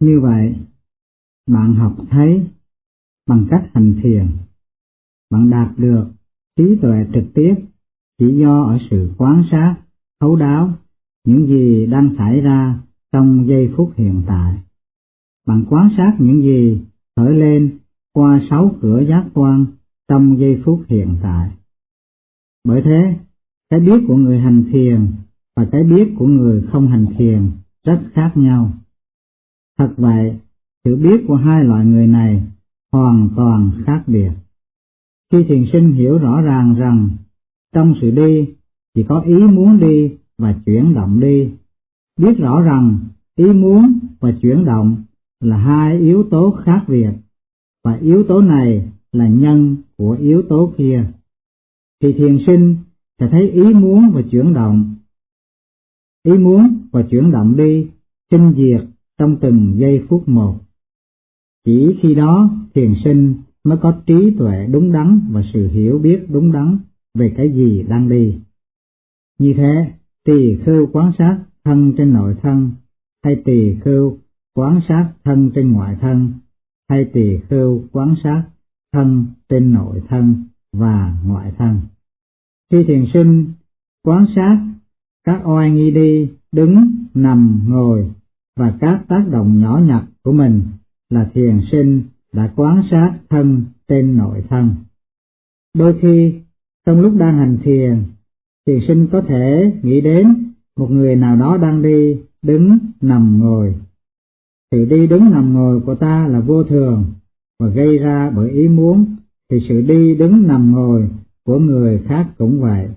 Như vậy, bạn học thấy bằng cách hành thiền, bạn đạt được trí tuệ trực tiếp chỉ do ở sự quan sát, thấu đáo những gì đang xảy ra trong giây phút hiện tại. Bạn quan sát những gì khởi lên qua sáu cửa giác quan trong giây phút hiện tại. Bởi thế, cái biết của người hành thiền và cái biết của người không hành thiền rất khác nhau. Thật vậy, sự biết của hai loại người này hoàn toàn khác biệt. Khi thiền sinh hiểu rõ ràng rằng trong sự đi chỉ có ý muốn đi và chuyển động đi, biết rõ rằng ý muốn và chuyển động là hai yếu tố khác biệt và yếu tố này là nhân của yếu tố kia. Thì thiền sinh sẽ thấy ý muốn và chuyển động. Ý muốn và chuyển động đi sinh diệt trong từng giây phút một chỉ khi đó thiền sinh mới có trí tuệ đúng đắn và sự hiểu biết đúng đắn về cái gì đang đi như thế tỳ khưu quan sát thân trên nội thân hay tỳ khưu quan sát thân trên ngoại thân hay tỳ khưu quan sát thân trên nội thân và ngoại thân. Khi thiền sinh quan sát các oai nghi đi, đứng, nằm, ngồi và các tác động nhỏ nhặt của mình là thiền sinh đã quan sát thân trên nội thân. Đôi khi, trong lúc đang hành thiền, thiền sinh có thể nghĩ đến một người nào đó đang đi, đứng, nằm, ngồi. Sự đi đứng nằm ngồi của ta là vô thường và gây ra bởi ý muốn, thì sự đi đứng nằm ngồi của người khác cũng vậy.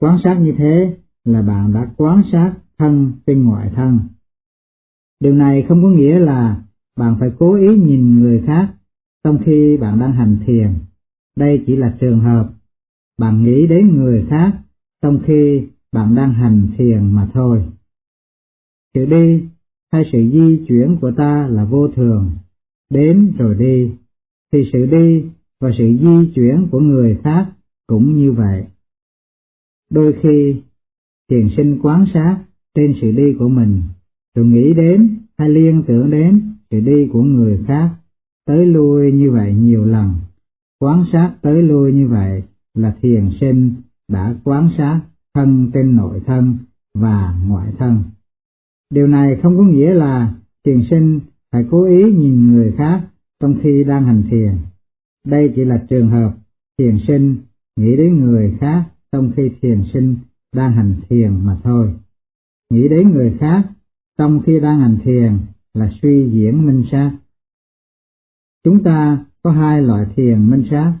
Quan sát như thế là bạn đã quan sát thân trên ngoại thân. Điều này không có nghĩa là bạn phải cố ý nhìn người khác trong khi bạn đang hành thiền. Đây chỉ là trường hợp bạn nghĩ đến người khác trong khi bạn đang hành thiền mà thôi. Sự đi hay sự di chuyển của ta là vô thường, đến rồi đi, thì sự đi và sự di chuyển của người khác cũng như vậy. Đôi khi, thiền sinh quán sát trên sự đi của mình, rồi nghĩ đến hay liên tưởng đến sự đi của người khác, tới lui như vậy nhiều lần. Quán sát tới lui như vậy là thiền sinh đã quán sát thân trên nội thân và ngoại thân. Điều này không có nghĩa là thiền sinh phải cố ý nhìn người khác trong khi đang hành thiền. Đây chỉ là trường hợp thiền sinh nghĩ đến người khác trong khi thiền sinh đang hành thiền mà thôi. Nghĩ đến người khác trong khi đang hành thiền là suy diễn minh sát. Chúng ta có hai loại thiền minh sát,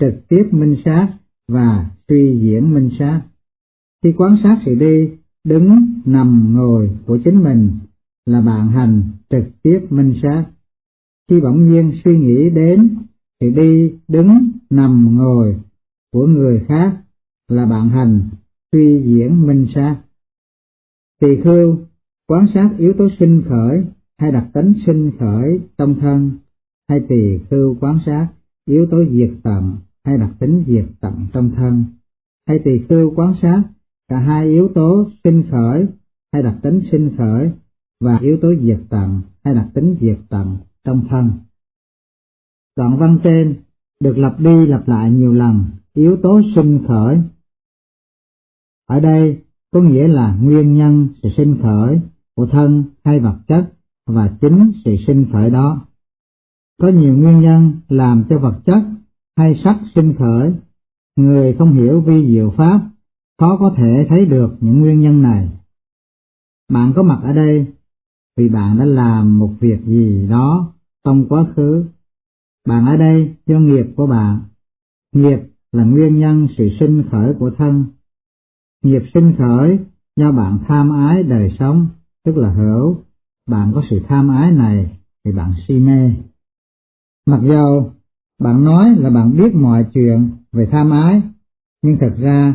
trực tiếp minh sát và suy diễn minh sát. Khi quan sát sự đi, đứng, nằm, ngồi của chính mình là bạn hành trực tiếp minh sát. Khi bỗng nhiên suy nghĩ đến sự đi, đứng, nằm, ngồi của người khác là bạn hành suy diễn minh sát. Tỳ khưu quán sát yếu tố sinh khởi hay đặc tính sinh khởi trong thân, hay tỳ khưu quán sát yếu tố diệt tận hay đặc tính diệt tận trong thân, hay tỳ khưu quán sát cả hai yếu tố sinh khởi hay đặc tính sinh khởi và yếu tố diệt tận hay đặc tính diệt tận trong thân. Đoạn văn trên được lặp đi lặp lại nhiều lần, yếu tố sinh khởi. Ở đây có nghĩa là nguyên nhân sự sinh khởi của thân hay vật chất và chính sự sinh khởi đó. Có nhiều nguyên nhân làm cho vật chất hay sắc sinh khởi, người không hiểu vi diệu pháp khó có thể thấy được những nguyên nhân này. Bạn có mặt ở đây vì bạn đã làm một việc gì đó trong quá khứ. Bạn ở đây do nghiệp của bạn. Nghiệp là nguyên nhân sự sinh khởi của thân. Nghiệp sinh khởi do bạn tham ái đời sống, tức là hiểu Bạn có sự tham ái này thì bạn si mê. Mặc dù bạn nói là bạn biết mọi chuyện về tham ái, nhưng thật ra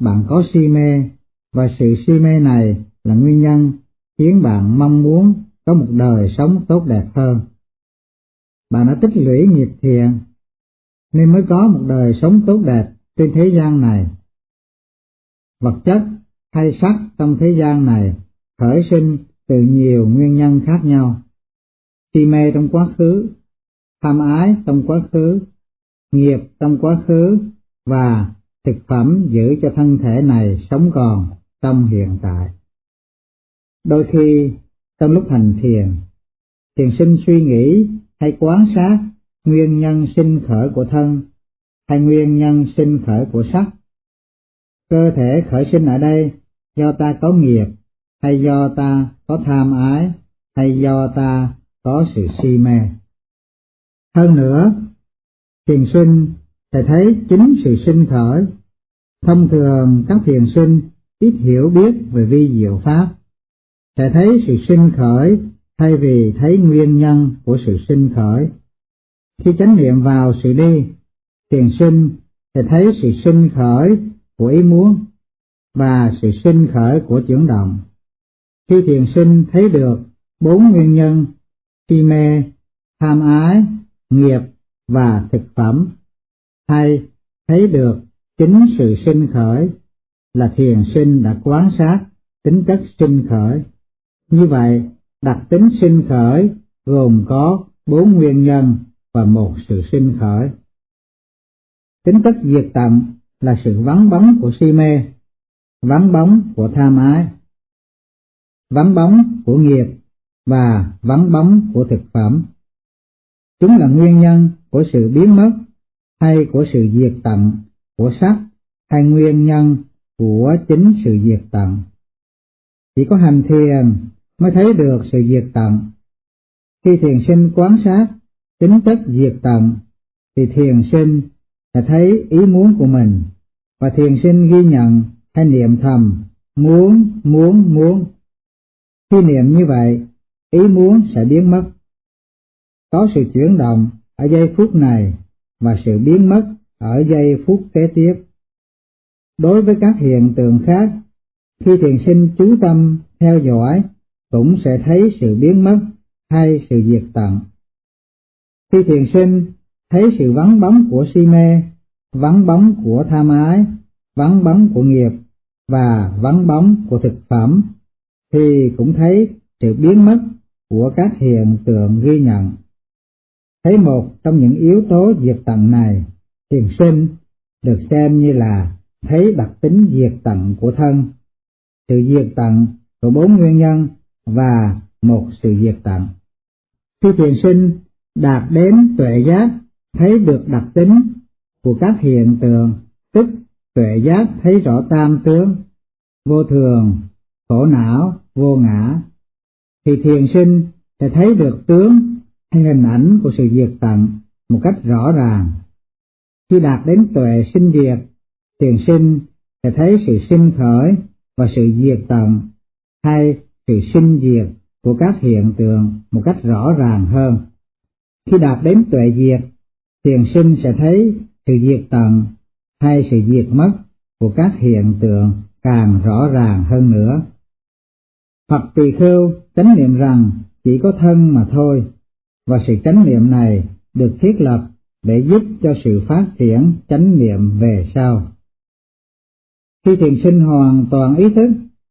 bạn có si mê và sự si mê này là nguyên nhân khiến bạn mong muốn có một đời sống tốt đẹp hơn. Bạn đã tích lũy nghiệp thiện nên mới có một đời sống tốt đẹp trên thế gian này. Vật chất hay sắc trong thế gian này khởi sinh từ nhiều nguyên nhân khác nhau, si mê trong quá khứ, tham ái trong quá khứ, nghiệp trong quá khứ và thực phẩm giữ cho thân thể này sống còn trong hiện tại. Đôi khi trong lúc hành thiền, thiền sinh suy nghĩ hay quán sát nguyên nhân sinh khởi của thân hay nguyên nhân sinh khởi của sắc. Cơ thể khởi sinh ở đây do ta có nghiệp hay do ta có tham ái hay do ta có sự si mê. Hơn nữa, thiền sinh sẽ thấy chính sự sinh khởi. Thông thường các thiền sinh ít hiểu biết về vi diệu pháp, sẽ thấy sự sinh khởi thay vì thấy nguyên nhân của sự sinh khởi. Khi chánh niệm vào sự đi, thiền sinh sẽ thấy sự sinh khởi của ý muốn và sự sinh khởi của chuyển động. Khi thiền sinh thấy được bốn nguyên nhân si mê, tham ái, nghiệp và thực phẩm, hay thấy được chính sự sinh khởi là thiền sinh đã quán sát tính chất sinh khởi. Như vậy, đặc tính sinh khởi gồm có bốn nguyên nhân và một sự sinh khởi. Tính chất diệt tận là sự vắng bóng của si mê, vắng bóng của tham ái, vắng bóng của nghiệp và vắng bóng của thực phẩm. Chúng là nguyên nhân của sự biến mất hay của sự diệt tận của sắc hay nguyên nhân của chính sự diệt tận. Chỉ có hành thiền mới thấy được sự diệt tận. Khi thiền sinh quán sát tính chất diệt tận, thì thiền sinh sẽ thấy ý muốn của mình, và thiền sinh ghi nhận hay niệm thầm muốn, muốn, muốn. Khi niệm như vậy, ý muốn sẽ biến mất. Có sự chuyển động ở giây phút này và sự biến mất ở giây phút kế tiếp. Đối với các hiện tượng khác, khi thiền sinh chú tâm theo dõi cũng sẽ thấy sự biến mất hay sự diệt tận. Khi thiền sinh thấy sự vắng bóng của si mê, vắng bóng của tham ái, vắng bóng của nghiệp và vắng bóng của thực phẩm, thì cũng thấy sự biến mất của các hiện tượng ghi nhận. Thấy một trong những yếu tố diệt tận này, thiền sinh được xem như là thấy đặc tính diệt tận của thân, sự diệt tận của bốn nguyên nhân và một sự diệt tận. Khi thiền sinh đạt đến tuệ giác thấy được đặc tính của các hiện tượng, tức tuệ giác thấy rõ tam tướng, vô thường, khổ não, vô ngã, thì thiền sinh sẽ thấy được tướng hay hình ảnh của sự diệt tận một cách rõ ràng. Khi đạt đến tuệ sinh diệt, thiền sinh sẽ thấy sự sinh khởi và sự diệt tận hay sự sinh diệt của các hiện tượng một cách rõ ràng hơn. Khi đạt đến tuệ diệt, thiền sinh sẽ thấy sự diệt tận hay sự diệt mất của các hiện tượng càng rõ ràng hơn nữa. Phật tỳ khưu chánh niệm rằng chỉ có thân mà thôi, và sự chánh niệm này được thiết lập để giúp cho sự phát triển chánh niệm về sau. Khi thiền sinh hoàn toàn ý thức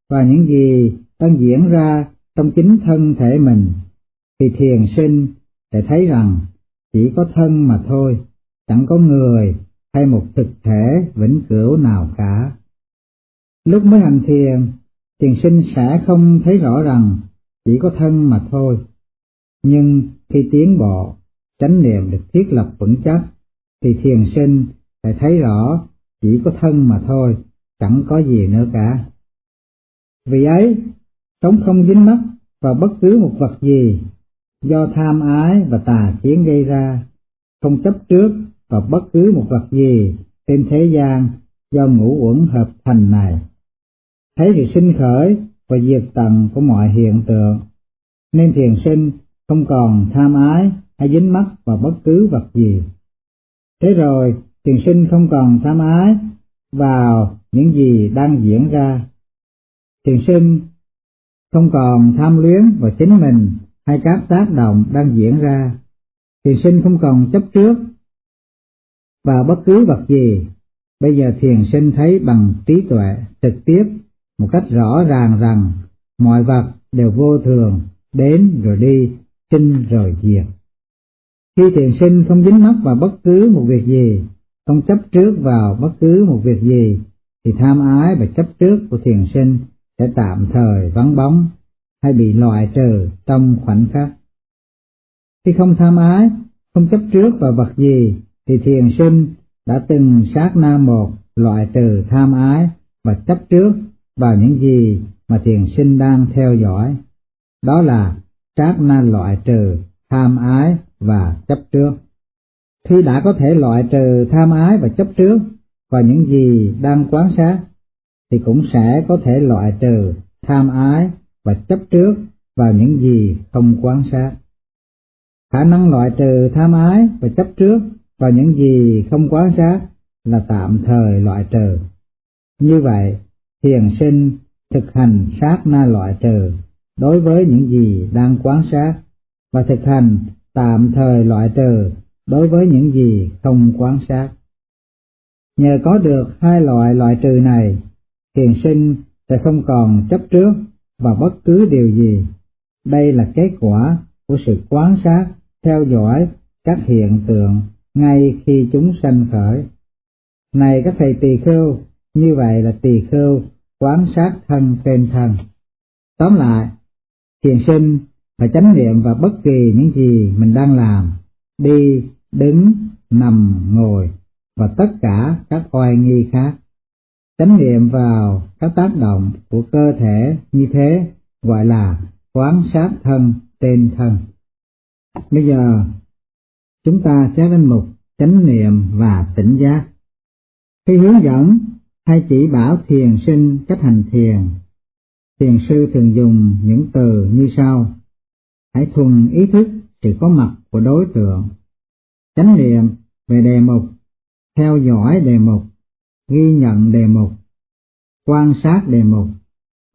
và những gì đang diễn ra trong chính thân thể mình, thì thiền sinh sẽ thấy rằng chỉ có thân mà thôi, chẳng có người hay một thực thể vĩnh cửu nào cả. Lúc mới hành thiền, thiền sinh sẽ không thấy rõ rằng chỉ có thân mà thôi. Nhưng khi tiến bộ, chánh niệm được thiết lập vững chắc, thì thiền sinh sẽ thấy rõ chỉ có thân mà thôi, chẳng có gì nữa cả. Vì ấy, sống không dính mắc vào bất cứ một vật gì do tham ái và tà kiến gây ra, không chấp trước vào bất cứ một vật gì trên thế gian do ngũ uẩn hợp thành này. Thấy sự sinh khởi và diệt tận của mọi hiện tượng, nên thiền sinh không còn tham ái hay dính mắc vào bất cứ vật gì. Thế rồi, thiền sinh không còn tham ái vào những gì đang diễn ra. Thiền sinh không còn tham luyến vào chính mình hay các tác động đang diễn ra. Thiền sinh không còn chấp trước vào bất cứ vật gì. Bây giờ thiền sinh thấy bằng trí tuệ trực tiếp một cách rõ ràng rằng mọi vật đều vô thường, đến rồi đi, sinh rồi diệt. Khi thiền sinh không dính mắc vào bất cứ một việc gì, không chấp trước vào bất cứ một việc gì, thì tham ái và chấp trước của thiền sinh sẽ tạm thời vắng bóng hay bị loại trừ trong khoảnh khắc. Khi không tham ái, không chấp trước vào vật gì, thì thiền sinh đã từng sát na một loại trừ tham ái và chấp trước vào những gì mà thiền sinh đang theo dõi. Đó là sát na loại trừ tham ái và chấp trước. Khi đã có thể loại trừ tham ái và chấp trước và những gì đang quán sát, thì cũng sẽ có thể loại trừ tham ái và chấp trước vào những gì không quán sát. Khả năng loại trừ tham ái và chấp trước vào những gì không quán sát là tạm thời loại trừ. Như vậy, thiền sinh thực hành sát na loại trừ đối với những gì đang quán sát và thực hành tạm thời loại trừ đối với những gì không quán sát. Nhờ có được hai loại loại trừ này, thiền sinh sẽ không còn chấp trước vào bất cứ điều gì. Đây là kết quả của sự quán sát, theo dõi các hiện tượng ngay khi chúng sanh khởi. Này các thầy tỳ khưu, như vậy là tỳ khưu quán sát thân trên thân. Tóm lại, thiền sinh phải chánh niệm vào bất kỳ những gì mình đang làm, đi, đứng, nằm, ngồi và tất cả các oai nghi khác. Chánh niệm vào các tác động của cơ thể như thế gọi là quán sát thân trên thân. Bây giờ chúng ta sẽ đến mục chánh niệm và tỉnh giác. Khi hướng dẫn hay chỉ bảo thiền sinh cách hành thiền, thiền sư thường dùng những từ như sau. Hãy thuần ý thức sự có mặt của đối tượng, chánh niệm về đề mục, theo dõi đề mục, ghi nhận đề mục, quan sát đề mục,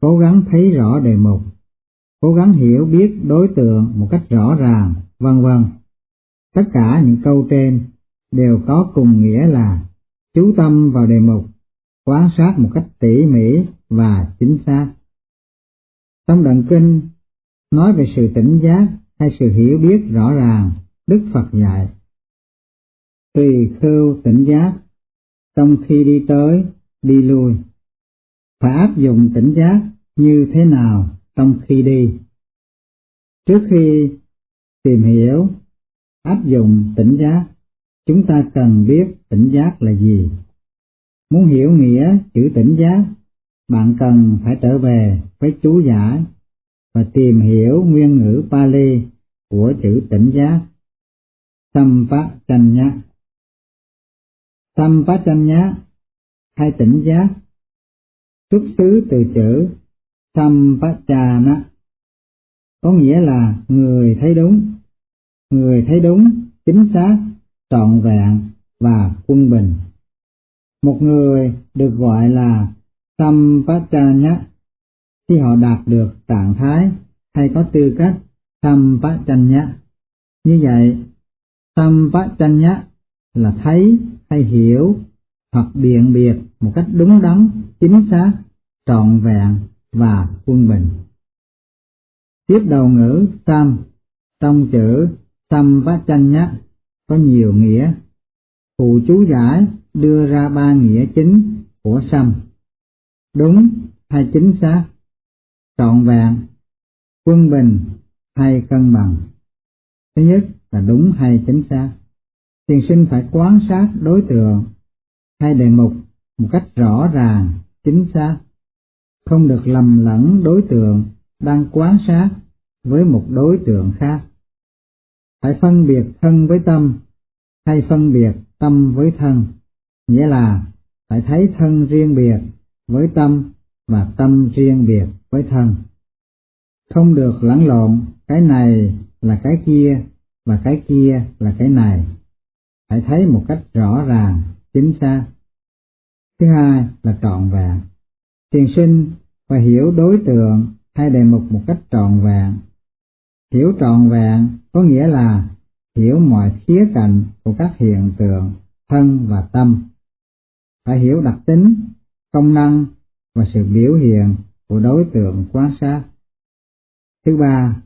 cố gắng thấy rõ đề mục, cố gắng hiểu biết đối tượng một cách rõ ràng, vân vân. Tất cả những câu trên đều có cùng nghĩa là chú tâm vào đề mục, quan sát một cách tỉ mỉ và chính xác. Trong đoạn kinh nói về sự tỉnh giác hay sự hiểu biết rõ ràng, Đức Phật dạy. Tùy khưu tỉnh giác, trong khi đi tới, đi lui. Phải áp dụng tỉnh giác như thế nào trong khi đi? Trước khi tìm hiểu, áp dụng tỉnh giác, chúng ta cần biết tỉnh giác là gì. Muốn hiểu nghĩa chữ tỉnh giác, bạn cần phải trở về với chú giải và tìm hiểu nguyên ngữ Pali của chữ tỉnh giác. Sampachanya Sampachanya hay tỉnh giác xuất xứ từ chữ Sampachana có nghĩa là người thấy đúng, người thấy đúng, chính xác, trọn vẹn và quân bình. Một người được gọi là Sampachanya khi họ đạt được trạng thái hay có tư cách Sampachanya. Như vậy, Sampachanya là thấy hay hiểu hoặc biện biệt một cách đúng đắn, chính xác, trọn vẹn và quân bình. Tiếp đầu ngữ Sam trong chữ Sampachanya có nhiều nghĩa. Phụ chú giải đưa ra ba nghĩa chính của sâm Đúng hay chính xác, trọn vẹn, quân bình hay cân bằng. Thứ nhất là đúng hay chính xác. Thiền sinh phải quán sát đối tượng hay đề mục một cách rõ ràng, chính xác, không được lầm lẫn đối tượng đang quán sát với một đối tượng khác. Phải phân biệt thân với tâm hay phân biệt tâm với thân, nghĩa là phải thấy thân riêng biệt với tâm và tâm riêng biệt với thân. Không được lẫn lộn cái này là cái kia và cái kia là cái này. Phải thấy một cách rõ ràng, chính xác. Thứ hai là trọn vẹn. Thiền sinh phải hiểu đối tượng hay đề mục một cách trọn vẹn. Hiểu trọn vẹn có nghĩa là hiểu mọi khía cạnh của các hiện tượng thân và tâm. Phải hiểu đặc tính, công năng và sự biểu hiện của đối tượng quan sát. Thứ ba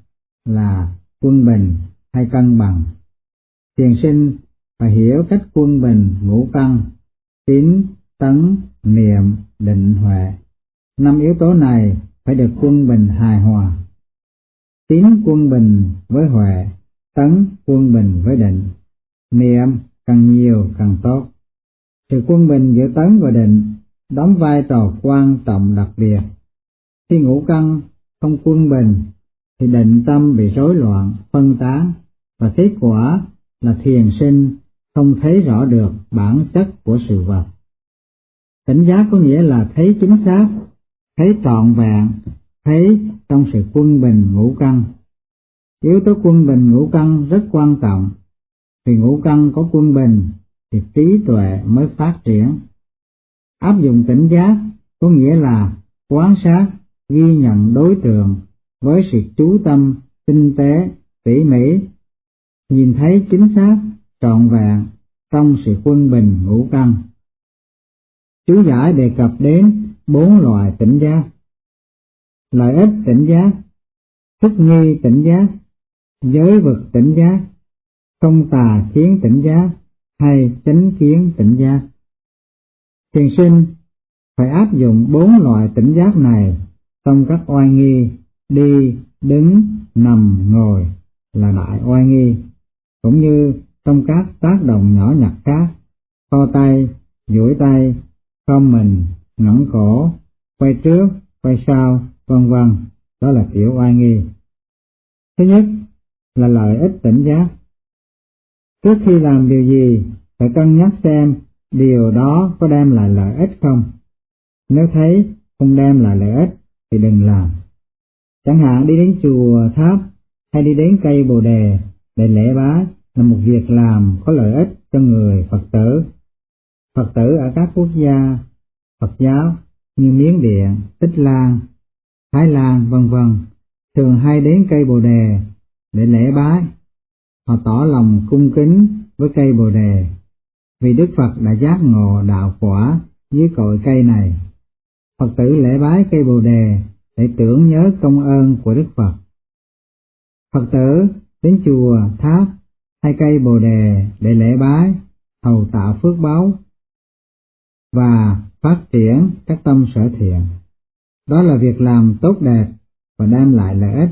là quân bình hay cân bằng. Thiền sinh phải hiểu cách quân bình ngũ căn, tín, tấn, niệm, định, huệ. Năm yếu tố này phải được quân bình hài hòa. Tín quân bình với huệ, tấn quân bình với định, niệm càng nhiều càng tốt. Sự quân bình giữa tấn và định đóng vai trò quan trọng đặc biệt. Khi ngũ căn không quân bình thì định tâm bị rối loạn, phân tán và kết quả là thiền sinh không thấy rõ được bản chất của sự vật. Tỉnh giác có nghĩa là thấy chính xác, thấy trọn vẹn, thấy trong sự quân bình ngũ căn. Yếu tố quân bình ngũ căn rất quan trọng, vì ngũ căn có quân bình thì trí tuệ mới phát triển. Áp dụng tỉnh giác có nghĩa là quan sát, ghi nhận đối tượng với sự chú tâm, tinh tế, tỉ mỉ, nhìn thấy chính xác, trọn vẹn trong sự quân bình ngũ căn. Chú giải đề cập đến bốn loại tỉnh giác. Lợi ích tỉnh giác, thích nghi tỉnh giác, giới vực tỉnh giác, không tà chiến tỉnh giác hay chánh kiến tỉnh giác. Thiền sinh phải áp dụng bốn loại tỉnh giác này trong các oai nghi đi, đứng, nằm, ngồi là đại oai nghi, cũng như trong các tác động nhỏ nhặt khác, co tay, duỗi tay, khom mình, ngẩng cổ, quay trước, quay sau, vân vân, đó là tiểu oai nghi. Thứ nhất là lợi ích tỉnh giác. Trước khi làm điều gì, phải cân nhắc xem điều đó có đem lại lợi ích không. Nếu thấy không đem lại lợi ích thì đừng làm. Chẳng hạn đi đến chùa tháp hay đi đến cây bồ đề để lễ bái là một việc làm có lợi ích cho người Phật tử. Phật tử ở các quốc gia Phật giáo như Miến Điện, Tích Lan, Thái Lan vân vân thường hay đến cây bồ đề để lễ bái. Họ tỏ lòng cung kính với cây bồ đề vì Đức Phật đã giác ngộ đạo quả dưới cội cây này. Phật tử lễ bái cây bồ đề để tưởng nhớ công ơn của Đức Phật. Phật tử đến chùa, tháp hay cây bồ đề để lễ bái, hầu tạo phước báo và phát triển các tâm sở thiện. Đó là việc làm tốt đẹp và đem lại lợi ích.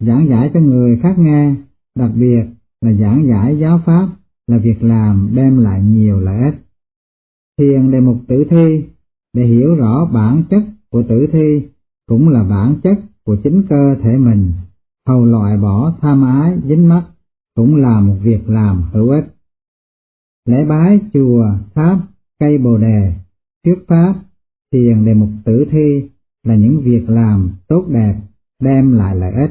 Giảng giải cho người khác nghe, đặc biệt là giảng giải giáo pháp là việc làm đem lại nhiều lợi ích. Thiền đề mục tử thi để hiểu rõ bản chất của tử thi cũng là bản chất của chính cơ thể mình, hầu loại bỏ tham ái dính mắc cũng là một việc làm hữu ích. Lễ bái chùa, tháp, cây bồ đề, thuyết pháp, thiền đề mục tử thi là những việc làm tốt đẹp, đem lại lợi ích.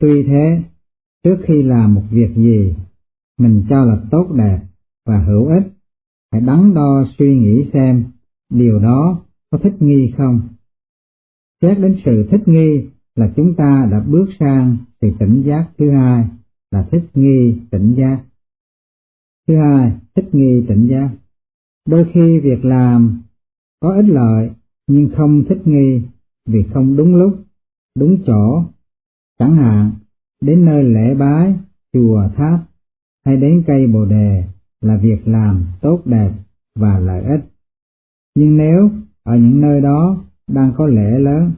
Tuy thế, trước khi làm một việc gì, mình cho là tốt đẹp và hữu ích, hãy đắn đo suy nghĩ xem điều đó có thích nghi không. Xét đến sự thích nghi là chúng ta đã bước sang sự tỉnh giác thứ hai là thích nghi tỉnh giác. Thứ hai, thích nghi tỉnh giác. Đôi khi việc làm có ích lợi nhưng không thích nghi vì không đúng lúc, đúng chỗ. Chẳng hạn, đến nơi lễ bái, chùa tháp hay đến cây bồ đề là việc làm tốt đẹp và lợi ích. Nhưng nếu ở những nơi đó đang có lễ lớn,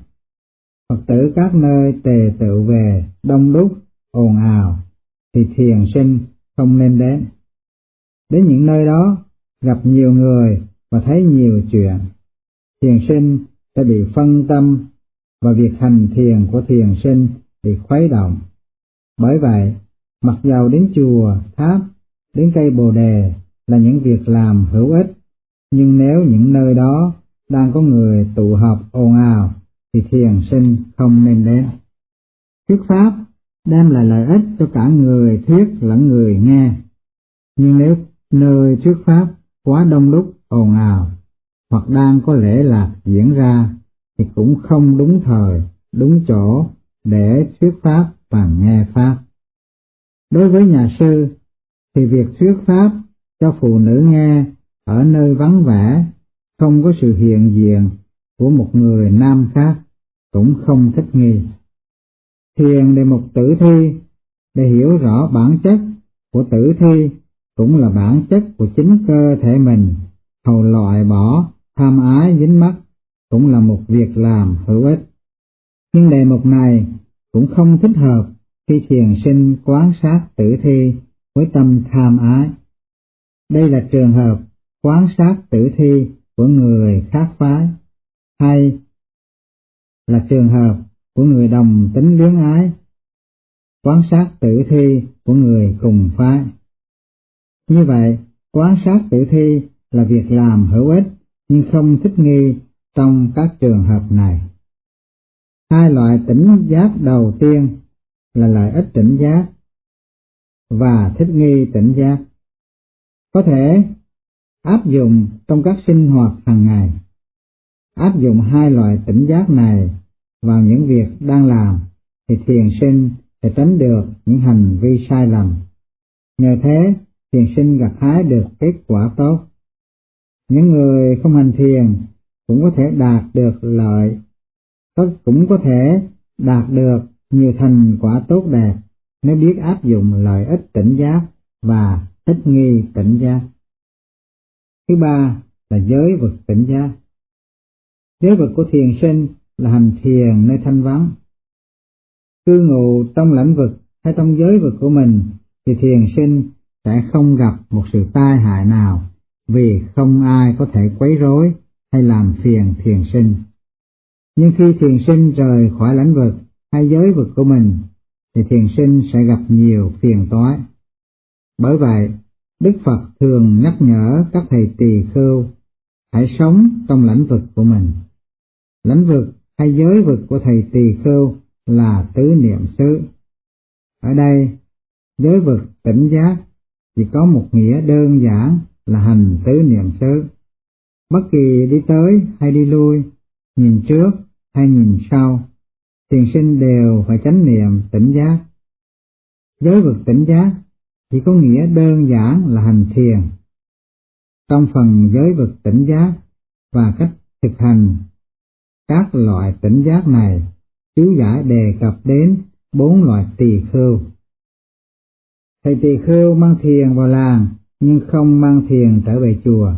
Phật tử các nơi tề tự về đông đúc, ồn ào, thì thiền sinh không nên đến. Đến những nơi đó, gặp nhiều người và thấy nhiều chuyện, thiền sinh sẽ bị phân tâm và việc hành thiền của thiền sinh bị khuấy động. Bởi vậy, mặc dầu đến chùa, tháp, đến cây bồ đề là những việc làm hữu ích, nhưng nếu những nơi đó đang có người tụ họp ồn ào thì thiền sinh không nên đến. Thuyết pháp đem lại lợi ích cho cả người thuyết lẫn người nghe. Nhưng nếu nơi thuyết pháp quá đông đúc ồn ào hoặc đang có lễ lạc diễn ra thì cũng không đúng thời, đúng chỗ để thuyết pháp và nghe pháp. Đối với nhà sư thì việc thuyết pháp cho phụ nữ nghe ở nơi vắng vẻ không có sự hiện diện của một người nam khác cũng không thích nghi. Thiền đề mục tử thi để hiểu rõ bản chất của tử thi cũng là bản chất của chính cơ thể mình, hầu loại bỏ tham ái dính mắc cũng là một việc làm hữu ích. Nhưng đề mục này cũng không thích hợp khi thiền sinh quán sát tử thi với tâm tham ái. Đây là trường hợp quán sát tử thi của người khác phái, hay là trường hợp của người đồng tính luyến ái, quán sát tử thi của người cùng phái. Như vậy, quán sát tử thi là việc làm hữu ích nhưng không thích nghi trong các trường hợp này. Hai loại tỉnh giác đầu tiên là lợi ích tỉnh giác và thích nghi tỉnh giác. Có thể áp dụng trong các sinh hoạt hàng ngày. Áp dụng hai loại tỉnh giác này vào những việc đang làm thì thiền sinh sẽ tránh được những hành vi sai lầm. Nhờ thế, thiền sinh gặt hái được kết quả tốt. Những người không hành thiền cũng có thể đạt được lợi, cũng có thể đạt được nhiều thành quả tốt đẹp nếu biết áp dụng lợi ích tỉnh giác và thích nghi tỉnh giác. Thứ ba là giới vực tỉnh giác. Giới vực của thiền sinh là hành thiền nơi thanh vắng. Cư ngụ trong lãnh vực hay trong giới vực của mình thì thiền sinh sẽ không gặp một sự tai hại nào vì không ai có thể quấy rối hay làm phiền thiền sinh. Nhưng khi thiền sinh rời khỏi lãnh vực hay giới vực của mình, thì thiền sinh sẽ gặp nhiều phiền toái. Bởi vậy, Đức Phật thường nhắc nhở các thầy tỳ khưu hãy sống trong lãnh vực của mình. Lãnh vực hay giới vực của thầy tỳ khưu là tứ niệm xứ. Ở đây, giới vực tỉnh giác chỉ có một nghĩa đơn giản là hành tứ niệm xứ. Bất kỳ đi tới hay đi lui, nhìn trước hay nhìn sau, thiền sinh đều phải chánh niệm tỉnh giác. Giới vực tỉnh giác chỉ có nghĩa đơn giản là hành thiền. Trong phần giới vực tỉnh giác và cách thực hành các loại tỉnh giác này, chú giải đề cập đến bốn loại tỳ khưu. Thầy tỳ khưu mang thiền vào làng nhưng không mang thiền trở về chùa.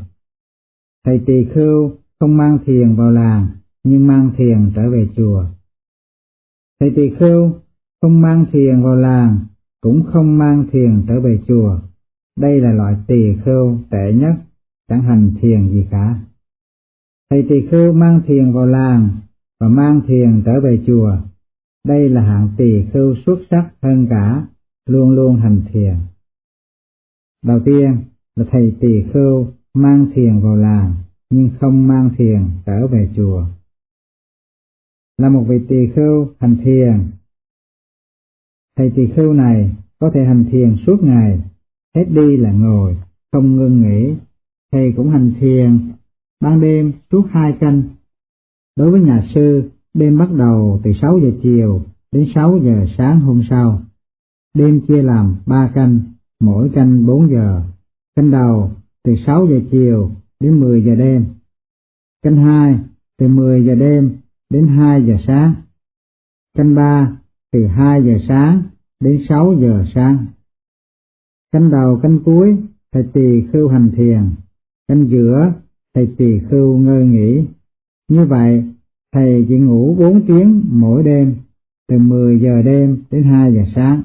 Thầy tỳ khưu không mang thiền vào làng nhưng mang thiền trở về chùa. Thầy tỳ khưu không mang thiền vào làng cũng không mang thiền trở về chùa. Đây là loại tỳ khưu tệ nhất, chẳng hành thiền gì cả. Thầy tỳ khưu mang thiền vào làng và mang thiền trở về chùa. Đây là hạng tỳ khưu xuất sắc hơn cả, luôn luôn hành thiền. Đầu tiên là thầy tỳ khưu mang thiền vào làng nhưng không mang thiền trở về chùa. Là một vị tỳ khưu hành thiền. Thầy tỳ khưu này có thể hành thiền suốt ngày, hết đi là ngồi, không ngưng nghỉ. Thầy cũng hành thiền ban đêm suốt hai canh. Đối với nhà sư, đêm bắt đầu từ 6 giờ chiều đến 6 giờ sáng hôm sau. Đêm chia làm ba canh, mỗi canh 4 giờ. Canh đầu từ 6 giờ chiều đến 10 giờ đêm. Canh 2 từ 10 giờ đêm đến 2 giờ sáng. Canh 3 từ 2 giờ sáng đến 6 giờ sáng. Canh đầu canh cuối thầy tỳ khưu hành thiền, canh giữa thầy tỳ khưu ngơi nghỉ. Như vậy, thầy chỉ ngủ 4 tiếng mỗi đêm, từ 10 giờ đêm đến 2 giờ sáng.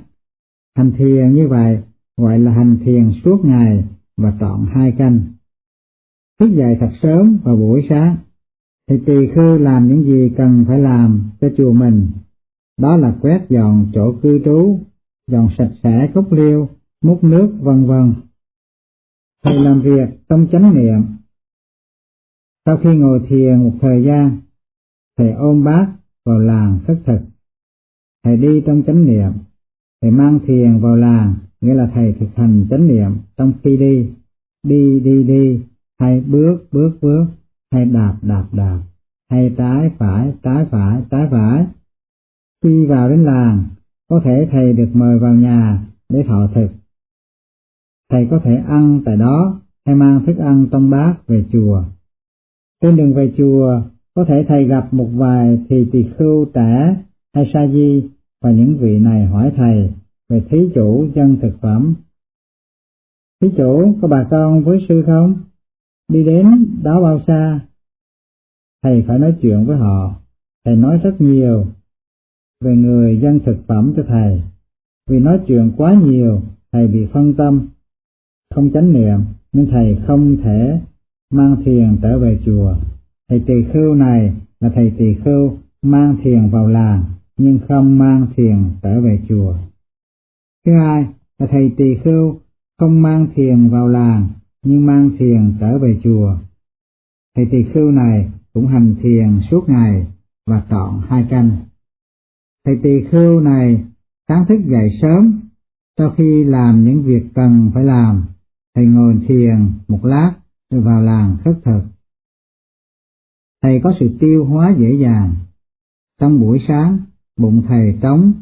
Hành thiền như vậy gọi là hành thiền suốt ngày và trọn hai canh. Thức dậy thật sớm vào buổi sáng, thì tỳ khư làm những gì cần phải làm cho chùa mình, đó là quét dọn chỗ cư trú, dọn sạch sẽ cốc liêu, múc nước vân vân. Thầy làm việc trong chánh niệm. Sau khi ngồi thiền một thời gian, thầy ôm bát vào làng khất thực. Thầy đi trong chánh niệm, thầy mang thiền vào làng nghĩa là thầy thực hành chánh niệm trong khi đi, đi đi đi, hay bước bước bước, hay đạp đạp đạp, hay trái phải trái phải trái phải. Khi vào đến làng, có thể thầy được mời vào nhà để thọ thực. Thầy có thể ăn tại đó hay mang thức ăn trong bát về chùa. Trên đường về chùa, có thể thầy gặp một vài thì tỳ khưu trẻ hay sa di và những vị này hỏi thầy về thí chủ dân thực phẩm. Thí chủ có bà con với sư không? Đi đến đó bao xa? Thầy phải nói chuyện với họ, thầy nói rất nhiều về người dân thực phẩm cho thầy. Vì nói chuyện quá nhiều, thầy bị phân tâm, không chánh niệm, nên thầy không thể mang thiền trở về chùa. Thầy tỳ khưu này là thầy tỳ khưu mang thiền vào làng, nhưng không mang thiền trở về chùa. Thứ hai là thầy tỳ khưu không mang thiền vào làng, nhưng mang thiền trở về chùa. Thầy tỳ khưu này cũng hành thiền suốt ngày và trọn hai canh. Thầy tỳ khưu này sáng thức dậy sớm, sau khi làm những việc cần phải làm, thầy ngồi thiền một lát rồi vào làng khất thực. Thầy có sự tiêu hóa dễ dàng. Trong buổi sáng, bụng thầy trống,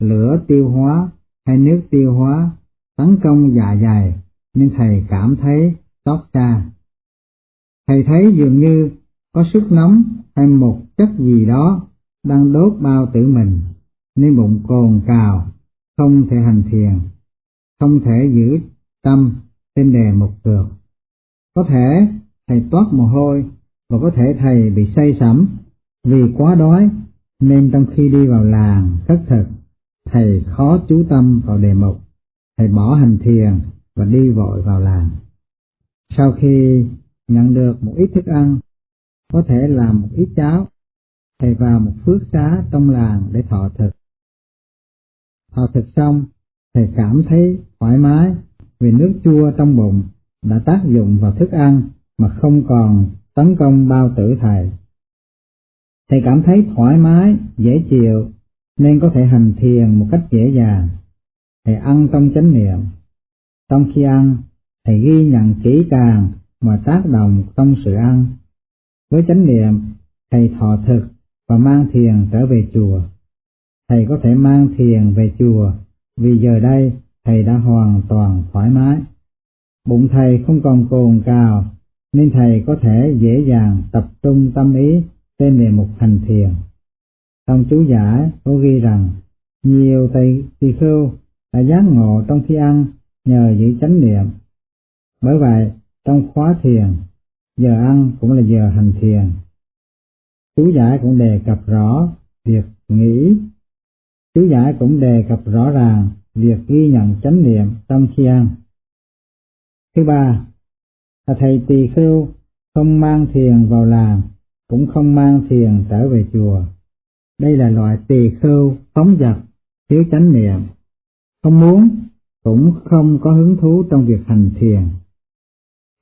lửa tiêu hóa hay nước tiêu hóa tấn công dạ dày nên thầy cảm thấy xót xa. Thầy thấy dường như có sức nóng hay một chất gì đó đang đốt bao tử mình nên bụng cồn cào, không thể hành thiền, không thể giữ tâm trên đề một được. Có thể thầy toát mồ hôi và có thể thầy bị say sẩm vì quá đói nên trong khi đi vào làng thất thực thầy khó chú tâm vào đề mục thầy bỏ hành thiền và đi vội vào làng sau khi nhận được một ít thức ăn có thể làm một ít cháo thầy vào một phước xá trong làng để thọ thực thọ thực xong thầy cảm thấy thoải mái vì nước chua trong bụng đã tác dụng vào thức ăn mà không còn tấn công bao tử thầy. Thầy cảm thấy thoải mái, dễ chịu, nên có thể hành thiền một cách dễ dàng. Thầy ăn trong chánh niệm. Trong khi ăn, thầy ghi nhận kỹ càng mọi tác động trong sự ăn. Với chánh niệm, thầy thọ thực và mang thiền trở về chùa. Thầy có thể mang thiền về chùa vì giờ đây thầy đã hoàn toàn thoải mái. Bụng thầy không còn cồn cào nên thầy có thể dễ dàng tập trung tâm ý trên đề mục hành thiền. Trong chú giải có ghi rằng nhiều thầy tỳ khưu đã giác ngộ trong khi ăn nhờ giữ chánh niệm. Bởi vậy, trong khóa thiền, giờ ăn cũng là giờ hành thiền. Chú giải cũng đề cập rõ việc nghĩ. Chú giải cũng đề cập rõ ràng việc ghi nhận chánh niệm trong khi ăn. Thứ ba, là thầy tỳ khưu không mang thiền vào làng, cũng không mang thiền trở về chùa. Đây là loại tỳ khưu phóng dật, thiếu chánh niệm, không muốn, cũng không có hứng thú trong việc hành thiền.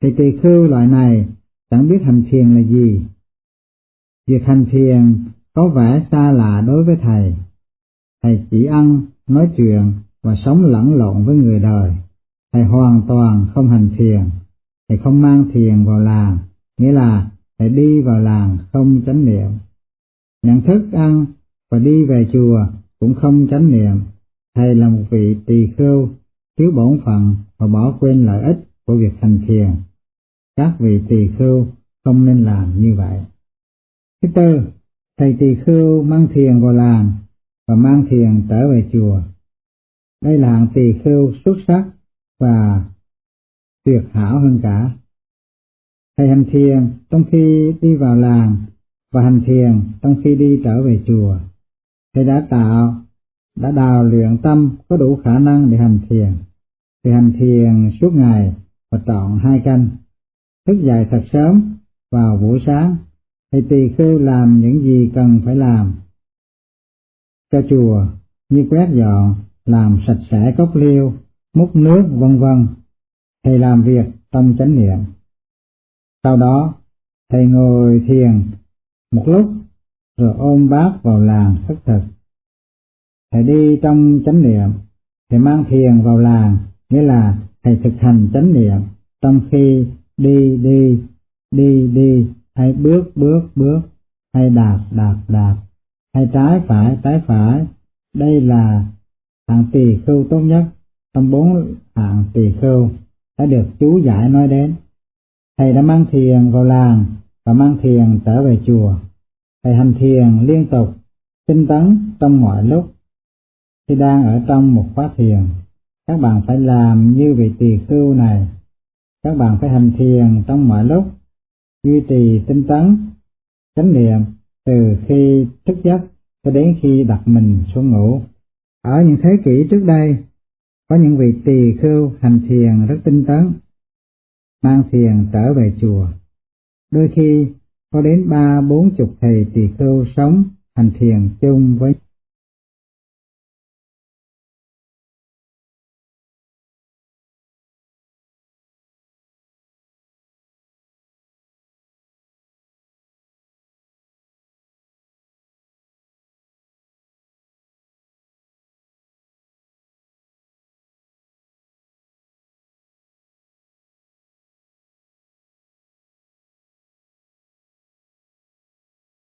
Thì tỳ khưu loại này chẳng biết hành thiền là gì. Việc hành thiền có vẻ xa lạ đối với thầy. Thầy chỉ ăn, nói chuyện và sống lẫn lộn với người đời. Thầy hoàn toàn không hành thiền thầy không mang thiền vào làng, nghĩa là thầy đi vào làng không chánh niệm. Nhận thức ăn và đi về chùa cũng không chánh niệm, thầy là một vị tỳ khưu, thiếu bổn phận và bỏ quên lợi ích của việc hành thiền. Các vị tỳ khưu không nên làm như vậy. Thứ tư, thầy tỳ khưu mang thiền vào làng và mang thiền trở về chùa. Đây là hạng tỳ khưu xuất sắc và tuyệt hảo hơn cả. Thầy hành thiền trong khi đi vào làng và hành thiền trong khi đi trở về chùa. Thầy đã tạo, đã đào luyện tâm có đủ khả năng để hành thiền. thì hành thiền suốt ngày và chọn hai canh. Thức dậy thật sớm vào buổi sáng, thì tỳ khưu làm những gì cần phải làm. Cho chùa như quét dọn, làm sạch sẽ cốc liêu, múc nước vân vân thầy làm việc trong chánh niệm. Sau đó, thầy ngồi thiền một lúc rồi ôm bát vào làng khất thực. Thầy đi trong chánh niệm, thầy mang thiền vào làng, nghĩa là thầy thực hành chánh niệm trong khi đi đi, đi đi, hay bước bước bước, hay đạp đạp đạp, hay trái phải trái phải. Đây là hạng tỳ khưu tốt nhất trong bốn hạng tỳ khưu đã được chú giải nói đến. Thầy đã mang thiền vào làng và mang thiền trở về chùa. Thầy hành thiền liên tục, tinh tấn trong mọi lúc. Khi đang ở trong một khóa thiền, các bạn phải làm như vị tỳ khưu này. Các bạn phải hành thiền trong mọi lúc, duy trì tinh tấn, chánh niệm từ khi thức giấc cho đến khi đặt mình xuống ngủ. Ở những thế kỷ trước đây, có những vị tỳ khưu hành thiền rất tinh tấn, mang thiền trở về chùa. Đôi khi có đến ba bốn chục thầy tỳ khưu sống hành thiền chung với